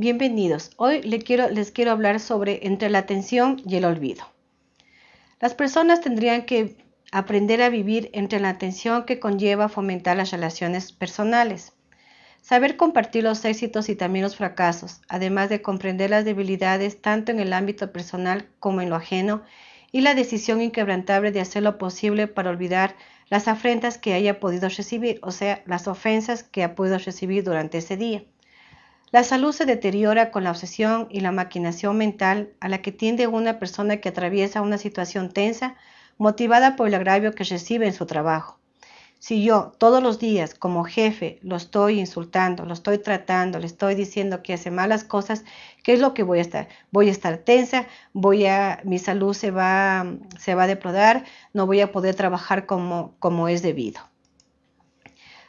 Bienvenidos. Hoy les quiero, les quiero hablar sobre entre la atención y el olvido. Las personas tendrían que aprender a vivir entre la atención que conlleva fomentar las relaciones personales. Saber compartir los éxitos y también los fracasos, además de comprender las debilidades tanto en el ámbito personal como en lo ajeno, y la decisión inquebrantable de hacer lo posible para olvidar las afrentas que haya podido recibir, o sea, las ofensas que ha podido recibir durante ese día. La salud se deteriora con la obsesión y la maquinación mental a la que tiende una persona que atraviesa una situación tensa motivada por el agravio que recibe en su trabajo. Si yo todos los días como jefe lo estoy insultando, lo estoy tratando, le estoy diciendo que hace malas cosas, ¿qué es lo que voy a estar? Voy a estar tensa, voy a, mi salud se va, se va a deplorar, no voy a poder trabajar como, como es debido.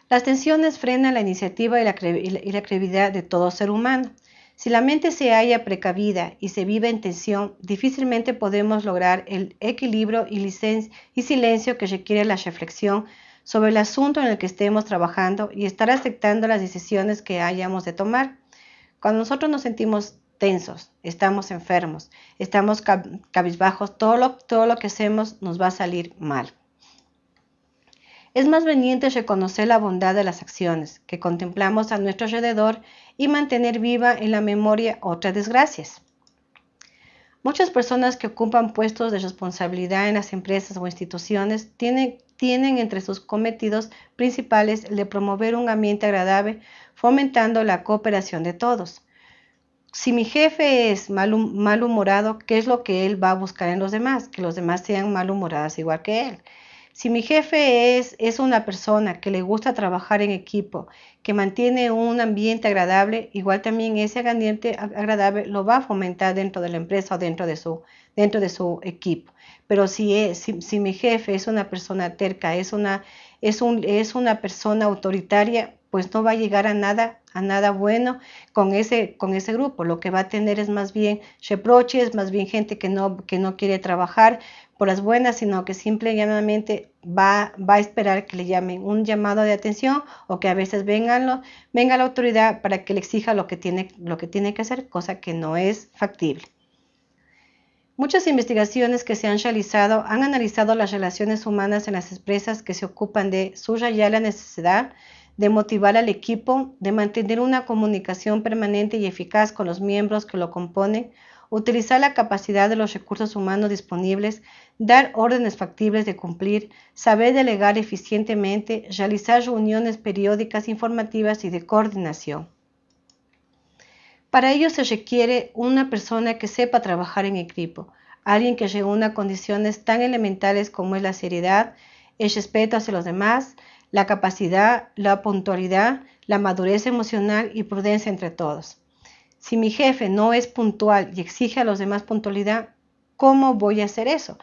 Las tensiones frenan la iniciativa y la, creatividad de todo ser humano. Si la mente se halla precavida y se vive en tensión, difícilmente podemos lograr el equilibrio y, y silencio que requiere la reflexión sobre el asunto en el que estemos trabajando y estar aceptando las decisiones que hayamos de tomar. Cuando nosotros nos sentimos tensos, estamos enfermos, estamos cabizbajos, todo lo, todo lo que hacemos nos va a salir mal. Es más veniente reconocer la bondad de las acciones que contemplamos a nuestro alrededor y mantener viva en la memoria otras desgracias. Muchas personas que ocupan puestos de responsabilidad en las empresas o instituciones tienen, tienen entre sus cometidos principales el de promover un ambiente agradable, fomentando la cooperación de todos. Si mi jefe es malhumorado, ¿qué es lo que él va a buscar en los demás? Que los demás sean malhumorados igual que él. Si mi jefe es, es una persona que le gusta trabajar en equipo, que mantiene un ambiente agradable, igual también ese ambiente agradable lo va a fomentar dentro de la empresa o dentro de su, dentro de su equipo. Pero si, es, si, mi jefe es una persona terca, es una, es, un, es una persona autoritaria, pues no va a llegar a nada, a nada bueno con ese, con ese grupo. Lo que va a tener es más bien reproches, más bien gente que no, que no quiere trabajar por las buenas, sino que simple y llanamente va, va a esperar que le llamen un llamado de atención o que a veces vengan venga la autoridad para que le exija lo que, tiene, lo que tiene que hacer, cosa que no es factible. Muchas investigaciones que se han realizado han analizado las relaciones humanas en las empresas que se ocupan de subrayar la necesidad de motivar al equipo, de mantener una comunicación permanente y eficaz con los miembros que lo componen, utilizar la capacidad de los recursos humanos disponibles, dar órdenes factibles de cumplir, saber delegar eficientemente, realizar reuniones periódicas informativas y de coordinación. Para ello se requiere una persona que sepa trabajar en equipo, alguien que reúna condiciones tan elementales como es la seriedad, el respeto hacia los demás, la capacidad, la puntualidad, la madurez emocional y prudencia entre todos. Si mi jefe no es puntual y exige a los demás puntualidad, ¿cómo voy a hacer eso?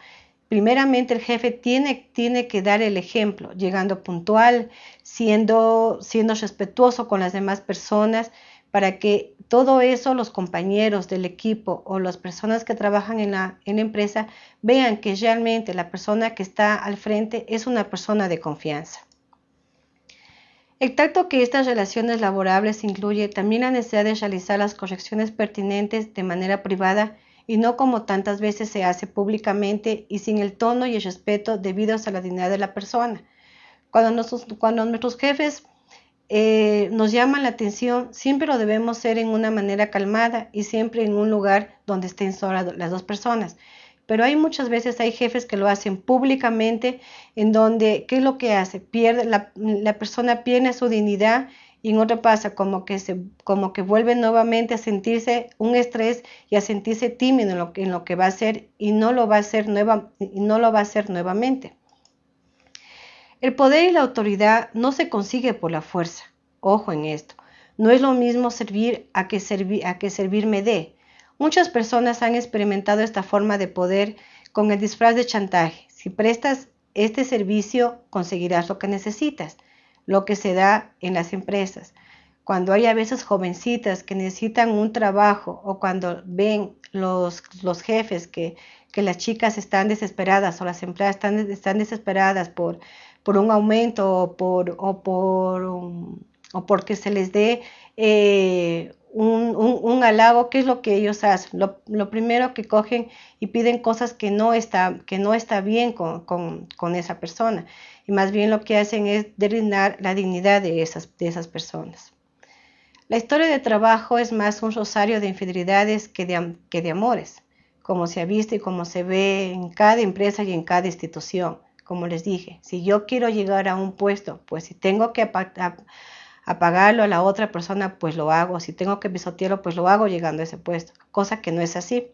Primeramente el jefe tiene, tiene que dar el ejemplo, llegando puntual, siendo, siendo respetuoso con las demás personas, para que todo eso los compañeros del equipo o las personas que trabajan en la, en la empresa vean que realmente la persona que está al frente es una persona de confianza. El tacto que estas relaciones laborables incluye también la necesidad de realizar las correcciones pertinentes de manera privada y no como tantas veces se hace públicamente y sin el tono y el respeto debidos a la dignidad de la persona. Cuando, nuestros jefes eh, nos llaman la atención, siempre lo debemos hacer en una manera calmada y siempre en un lugar donde estén solas las dos personas pero hay muchas veces, hay jefes que lo hacen públicamente, en donde, ¿qué es lo que hace? Pierde, la, persona pierde su dignidad y en otra pasa como que, se, como que vuelve nuevamente a sentirse un estrés y a sentirse tímido en lo, en lo que va a hacer y no lo va a hacer, nueva, y no lo va a hacer nuevamente. El poder y la autoridad no se consigue por la fuerza. Ojo en esto. No es lo mismo servir a que, servir, a que servirme de. Muchas personas han experimentado esta forma de poder con el disfraz de chantaje. Si prestas este servicio, conseguirás lo que necesitas, lo que se da en las empresas. Cuando hay a veces jovencitas que necesitan un trabajo o cuando ven los, los jefes que, que, las chicas están desesperadas o las empleadas están, están desesperadas por, por un aumento o, por, o, por, o porque se les dé eh, un, halago, ¿qué es lo que ellos hacen? Lo, primero que cogen y piden cosas que no está, que no está bien con, esa persona. Y más bien lo que hacen es derrinar la dignidad de esas, de esas personas. La historia de trabajo es más un rosario de infidelidades que de, que de amores, como se ha visto y como se ve en cada empresa y en cada institución. Como les dije, si yo quiero llegar a un puesto, pues si tengo que a pagarlo a la otra persona, pues lo hago. Si tengo que pisotearlo, pues lo hago llegando a ese puesto, cosa que no es así.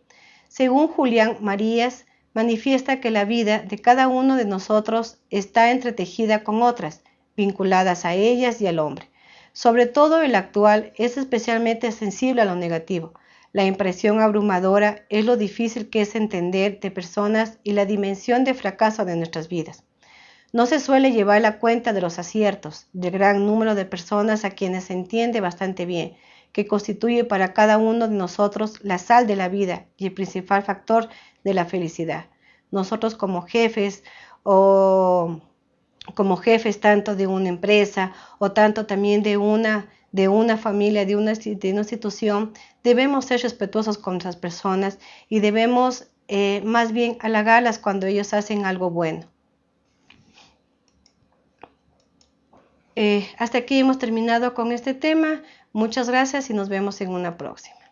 Según Julián Marías, manifiesta que la vida de cada uno de nosotros está entretejida con otras, vinculadas a ellas y al hombre. Sobre todo el actual es especialmente sensible a lo negativo. La impresión abrumadora es lo difícil que es entender de personas y la dimensión de fracaso de nuestras vidas. No se suele llevar la cuenta de los aciertos del gran número de personas a quienes se entiende bastante bien, que constituye para cada uno de nosotros la sal de la vida y el principal factor de la felicidad. Nosotros como jefes o como jefes tanto de una empresa o tanto también de una, de una familia, de una, de una institución, debemos ser respetuosos con las personas y debemos eh, más bien halagarlas cuando ellos hacen algo bueno. Eh, hasta aquí hemos terminado con este tema. Muchas gracias y nos vemos en una próxima.